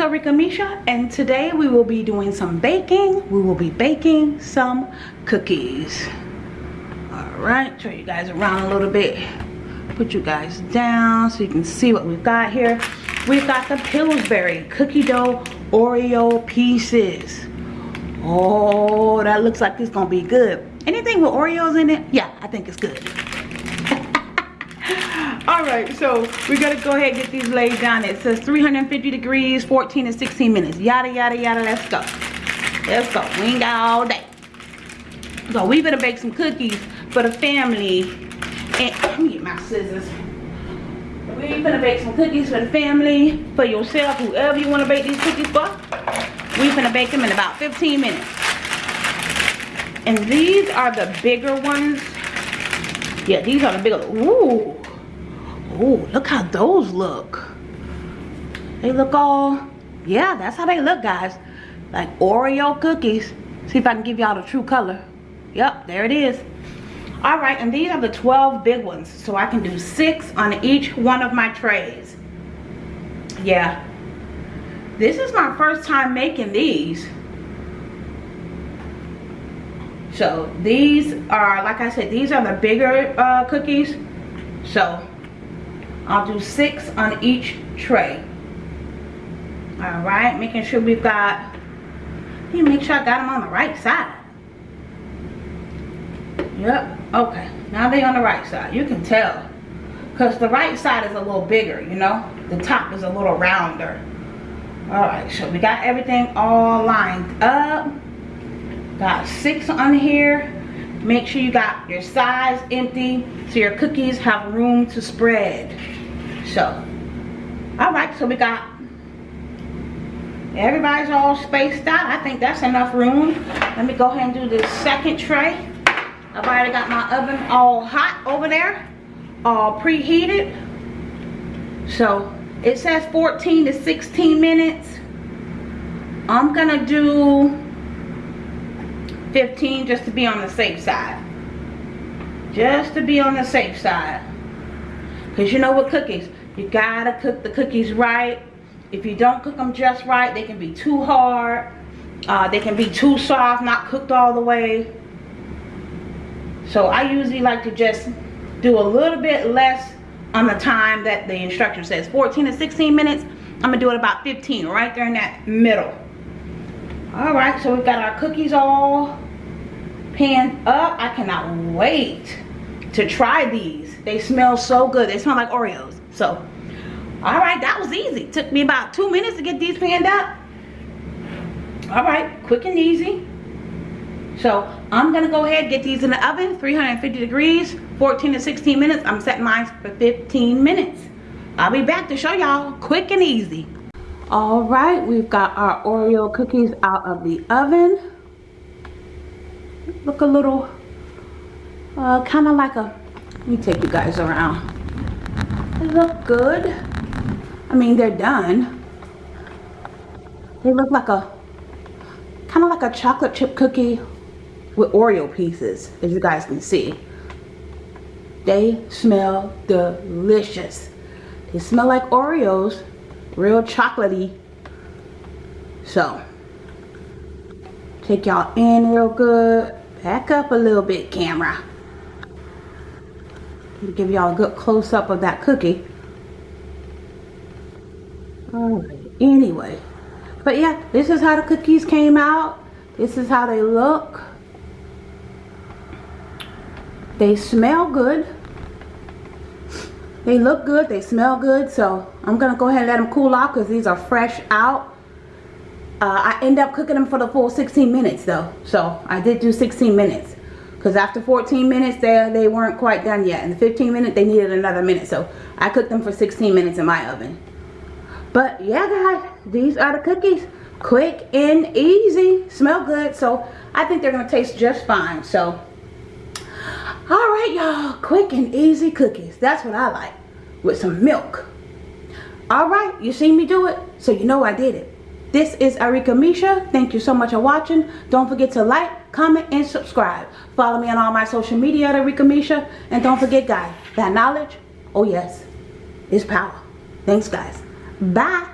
Arika Misha and today we will be doing some baking. We will be baking some cookies. Alright, show you guys around a little bit. Put you guys down so you can see what we've got here. We've got the Pillsbury cookie dough Oreo pieces. Oh, that looks like it's gonna be good. Anything with Oreos in it? Yeah, I think it's good. All right so we gotta go ahead and get these laid down. It says 350 degrees 14 to 16 minutes. Yada yada yada let's go. Let's go we ain't got all day. So we gonna bake some cookies for the family and let me get my scissors. We gonna bake some cookies for the family for yourself whoever you want to bake these cookies for. We gonna bake them in about 15 minutes. And these are the bigger ones. Yeah these are the bigger ooh Oh, look how those look. They look all, yeah, that's how they look, guys. Like Oreo cookies. See if I can give y'all the true color. Yep, there it is. All right, and these are the 12 big ones. So I can do six on each one of my trays. Yeah. This is my first time making these. So these are, like I said, these are the bigger uh, cookies. So I'll do six on each tray. All right, making sure we've got, you make sure I got them on the right side. Yep, okay. Now they on the right side. You can tell. Because the right side is a little bigger, you know. The top is a little rounder. Alright, so we got everything all lined up. Got six on here. Make sure you got your sides empty so your cookies have room to spread so all right so we got everybody's all spaced out. I think that's enough room. Let me go ahead and do the second tray. I've already got my oven all hot over there all preheated. So it says 14 to 16 minutes. I'm gonna do 15 just to be on the safe side. Just to be on the safe side because you know what cookies you gotta cook the cookies right. If you don't cook them just right, they can be too hard. Uh, they can be too soft, not cooked all the way. So I usually like to just do a little bit less on the time that the instruction says. 14 to 16 minutes. I'm gonna do it about 15, right there in that middle. All right, so we've got our cookies all panned up. I cannot wait to try these. They smell so good. They smell like Oreos. So, all right, that was easy. Took me about two minutes to get these panned up. All right, quick and easy. So I'm gonna go ahead get these in the oven, 350 degrees, 14 to 16 minutes. I'm setting mine for 15 minutes. I'll be back to show y'all quick and easy. All right, we've got our Oreo cookies out of the oven. Look a little, uh, kind of like a, let me take you guys around. They look good. I mean, they're done. They look like a, kind of like a chocolate chip cookie with Oreo pieces, as you guys can see. They smell delicious. They smell like Oreos, real chocolatey. So, take y'all in real good. Back up a little bit, camera give y'all a good close-up of that cookie. Alright, anyway. But yeah, this is how the cookies came out. This is how they look. They smell good. They look good. They smell good. So I'm to go ahead and let them cool off because these are fresh out. Uh, I end up cooking them for the full 16 minutes though. So I did do 16 minutes because after 14 minutes they, they weren't quite done yet. In the 15 minutes they needed another minute. So I cooked them for 16 minutes in my oven. But yeah guys these are the cookies. Quick and easy. Smell good. So I think they're gonna taste just fine. So all right y'all. Quick and easy cookies. That's what I like. With some milk. All right you seen me do it? So you know I did it this is Arika Misha. Thank you so much for watching. Don't forget to like, comment, and subscribe. Follow me on all my social media at Arika Misha. And don't forget, guys, that knowledge, oh yes, is power. Thanks, guys. Bye.